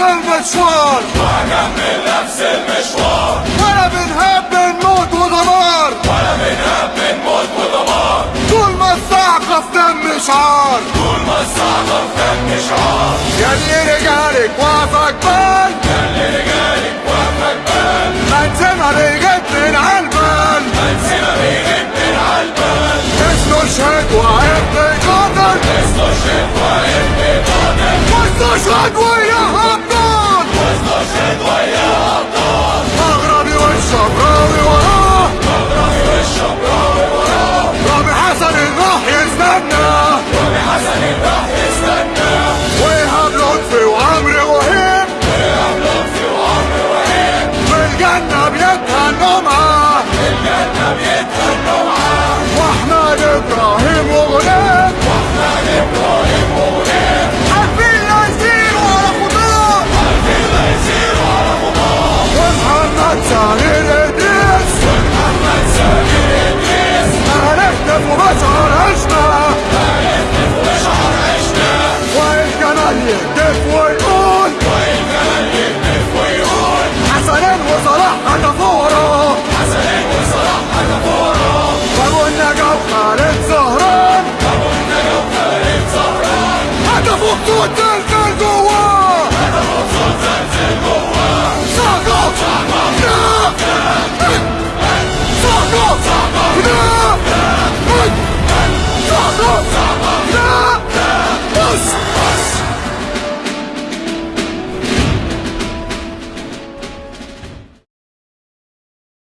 مشوار. وهكمل نفس المشوار ولا بنهاب بنموت ودمار ولا بنهاب بنموت ودمار طول ما الصعقة في دم شعار طول ما الصعقة في دم شعار يلي رجالك وافق بال. يلي رجالك وقفك بال منسمة بيجيب من عالبال منسمة بيغيب من عالبال استشهد وهيبقى قاتل استشهد وهيبقى قاتل واستشهد وياها الجنة بيتها النمعة الجنة بيتها النمعة وإحنا إبراهيم وغلاب وإحنا إبراهيم وغلاب عارفين لا يصير ولا خضار عارفين لا يصير ولا خضار ومحمد سامي الإدريس. ومحمد سامي الادريس اهلتنا في مشعر عشنا. اهلتنا في مشعر عشنا وإن كان يهتف ويقول؟ 作战，战斗啊！战斗作战，战斗！